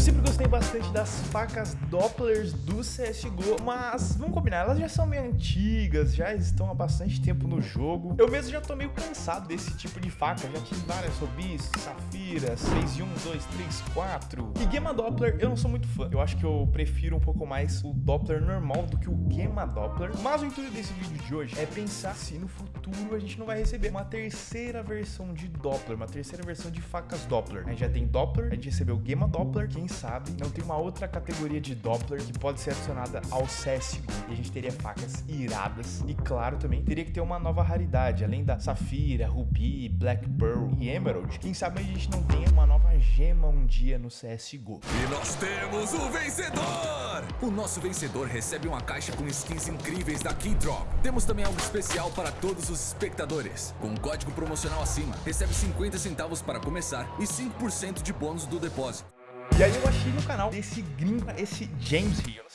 Eu sempre gostei bastante das facas Dopplers do CSGO, mas vamos combinar, elas já são meio antigas, já estão há bastante tempo no jogo. Eu mesmo já tô meio cansado desse tipo de faca, já tive várias Robis, Safiras, 6 1, 2, 3, 4. E Gamma Doppler eu não sou muito fã, eu acho que eu prefiro um pouco mais o Doppler normal do que o Gamma Doppler. Mas o intuito desse vídeo de hoje é pensar se no futuro a gente não vai receber uma terceira versão de Doppler, uma terceira versão de facas Doppler. A gente já tem Doppler, a gente recebeu Gamma Doppler, quem sabe não tem uma outra categoria de Doppler que pode ser adicionada ao CSGO. E a gente teria facas iradas e claro também teria que ter uma nova raridade, além da Safira, Ruby, Black Pearl e Emerald. Quem sabe a gente não tenha uma nova gema um dia no CSGO. E nós temos o vencedor! O nosso vencedor recebe uma caixa com skins incríveis da Keydrop. Temos também algo especial para todos os espectadores. Com um código promocional acima, recebe 50 centavos para começar e 5% de bônus do depósito. E aí eu achei no canal desse gringo, esse James eu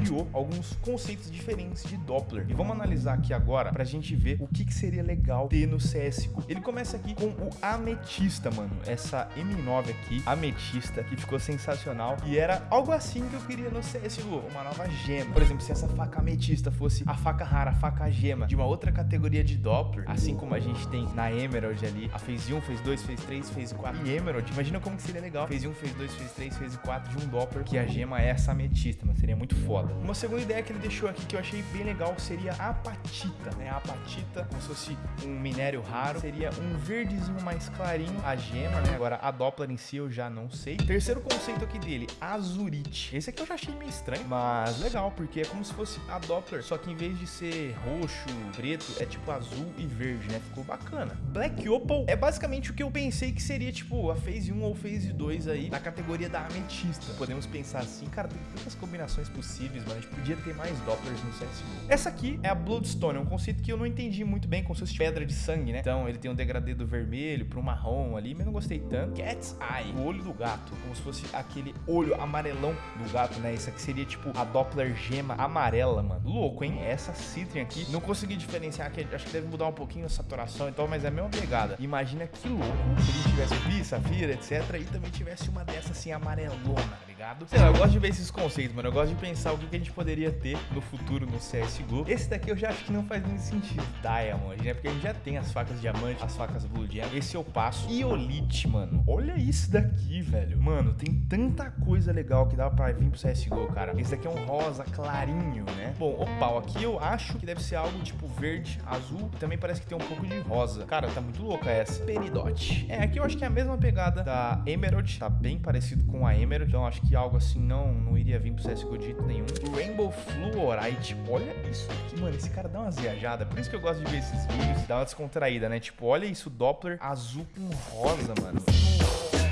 criou alguns conceitos diferentes de Doppler. E vamos analisar aqui agora pra gente ver o que, que seria legal ter no CSGO. Ele começa aqui com o Ametista, mano. Essa M9 aqui, Ametista, que ficou sensacional. E era algo assim que eu queria no CSGO, uma nova gema. Por exemplo, se essa faca Ametista fosse a faca rara, a faca gema de uma outra categoria de Doppler, assim como a gente tem na Emerald ali, a Phase 1, Phase 2, Phase 3, Phase 4 e Emerald. Imagina como que seria legal. Phase 1, Phase 2, Phase 3, Phase 4 de um Doppler, que a gema é essa Ametista, mas seria muito foda. Uma segunda ideia que ele deixou aqui que eu achei bem legal seria a apatita, né? A apatita, como se fosse um minério raro, seria um verdezinho mais clarinho, a gema, né? Agora a Doppler em si eu já não sei. Terceiro conceito aqui dele, azurite. Esse aqui eu já achei meio estranho, mas legal, porque é como se fosse a Doppler, só que em vez de ser roxo, preto, é tipo azul e verde, né? Ficou bacana. Black Opal é basicamente o que eu pensei que seria tipo a Phase 1 ou Phase 2 aí, na categoria da ametista. Podemos pensar assim, cara, tem tantas combinações possíveis, mano. A gente podia ter mais Dopplers no CSGO. Essa aqui é a Bloodstone, é um conceito que eu não entendi muito bem, como se fosse pedra de sangue, né? Então ele tem um degradê do vermelho pro marrom ali, mas não gostei tanto. Cat's Eye, o olho do gato, como se fosse aquele olho amarelão do gato, né? Isso aqui seria tipo a Doppler gema amarela, mano. Louco, hein? Essa Citrin aqui, não consegui diferenciar, acho que deve mudar um pouquinho a saturação e tal, mas é a mesma pegada. Imagina que louco se ele tivesse Rubi, Safira, etc. E também tivesse uma dessa assim amarelona, tá ligado? Sei lá, eu gosto de ver esses conceitos, mano. Eu gosto de pensar o que, a gente poderia ter no futuro no CSGO. Esse daqui eu já acho que não faz muito sentido. Diamond, né? Porque a gente já tem as facas diamante, as facas Blue Gem. Esse eu passo. Iolite, mano. Olha isso daqui, velho. Mano, tem tanta coisa legal que dá pra vir pro CSGO, cara. Esse daqui é um rosa clarinho, né? Bom, o pau aqui eu acho que deve ser algo tipo verde, azul. Também parece que tem um pouco de rosa. Cara, tá muito louca essa. Peridot. É, aqui eu acho que é a mesma pegada da Emerald. Tá bem parecido com a Emerald. Então acho que algo assim não, não iria vir pro CSGO de jeito nenhum. Rainbow Fluorite. Olha isso aqui, mano. Esse cara dá umas viajadas. Por isso que eu gosto de ver esses vídeos. Dá uma descontraída, né? Tipo, olha isso, Doppler azul com rosa, mano.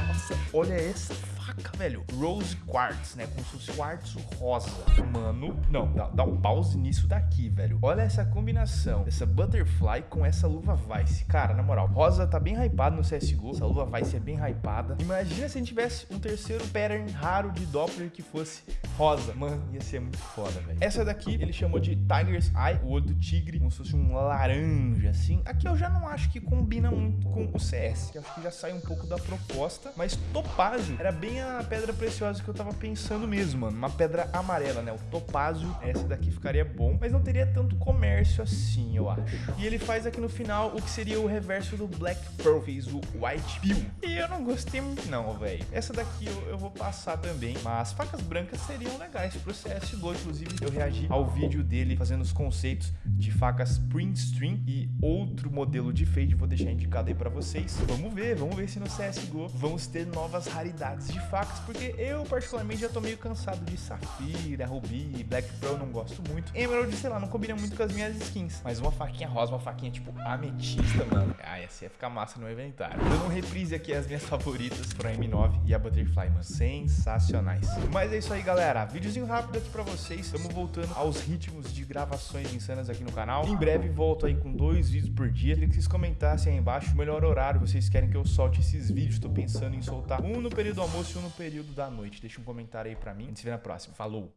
Nossa, olha essa faca, velho. Rose Quartz, né? Como se fosse quartzo rosa. Mano, não, dá, dá, um pause nisso daqui, velho. Olha essa combinação dessa Butterfly com essa luva Vice. Cara, na moral, rosa tá bem hypado no CSGO. Essa luva Vice é bem hypada. Imagina se a gente tivesse um terceiro pattern raro de Doppler que fosse rosa. Mano, ia ser muito foda, velho. Essa daqui ele chamou de Tiger's Eye, o olho do tigre, como se fosse um laranja, assim. Aqui eu já não acho que combina muito com o CS. Acho que já sai um pouco da proposta. Mas topázio era bem a pedra preciosa que eu tava pensando mesmo, mano. Uma pedra amarela, né? O topázio. Essa daqui ficaria bom, mas não teria tanto comércio assim, eu acho. E ele faz aqui no final o que seria o reverso do Black Pearl. Fez o White Pill. E eu não gostei muito não, velho. Essa daqui eu, eu vou passar também. Mas facas brancas seriam legais pro CSGO. Inclusive, eu reagi ao vídeo dele fazendo os conceitos de facas print stream e outro modelo de fade. Vou deixar indicado aí pra vocês. Vamos ver, vamos ver se no CSGO vamos ter novas raridades de facas, porque eu particularmente já tô meio cansado de Safira, Ruby, Black Pearl, não gosto muito. Emerald, sei lá, não combina muito com as minhas skins. Mas uma faquinha rosa, uma faquinha tipo ametista, mano. Ah, essa ia ficar massa no inventário. Dando um reprise aqui as minhas favoritas pro M9 e a Butterfly, mano. Sensacionais. Mas é isso aí, galera. Videozinho rápido aqui pra vocês. Estamos voltando aos ritmos de gravações insanas aqui no canal. Em breve volto aí com dois vídeos por dia. Queria que vocês comentassem aí embaixo o melhor horário vocês querem que eu solte esses vídeos. Tô pensando em soltar um no período do almoço e um no período da noite. Deixa um comentário aí pra mim. A gente se vê na próxima. Falou!